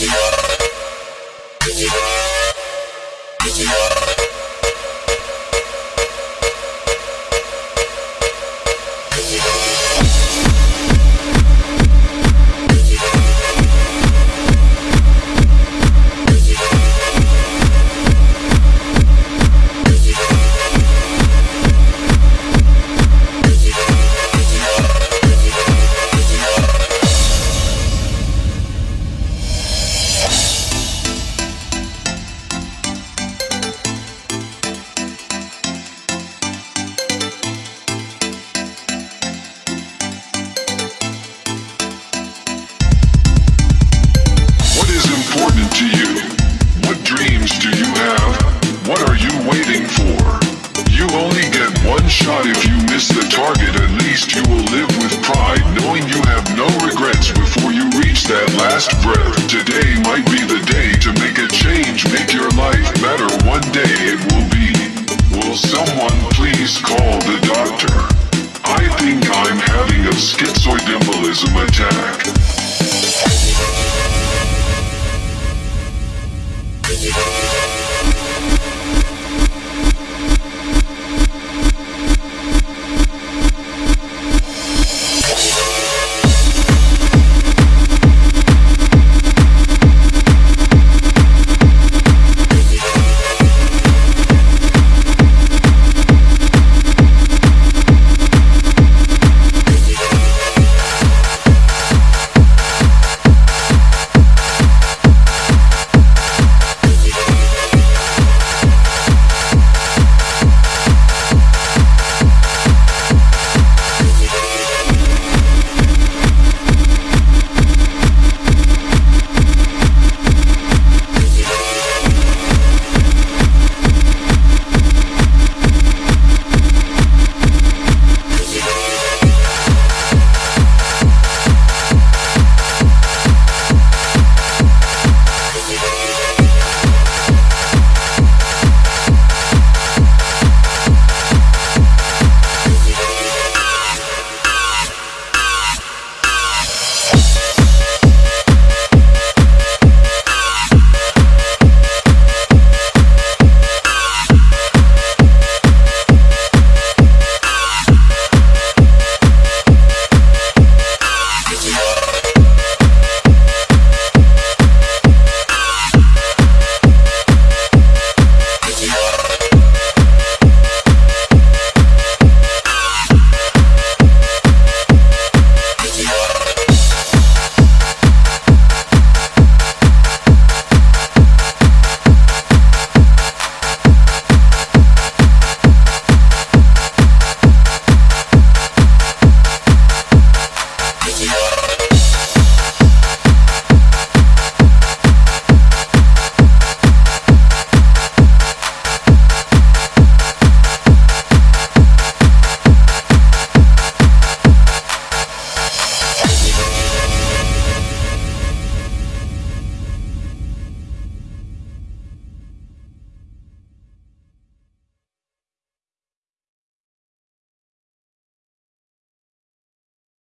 Thank. shot if you miss the target. At least you will live with pride knowing you have no regrets before you reach that last breath. Today might be the day to make a change make your life better. One day it will be. Will someone please call the doctor? I think I'm having a schizoid embolism attack.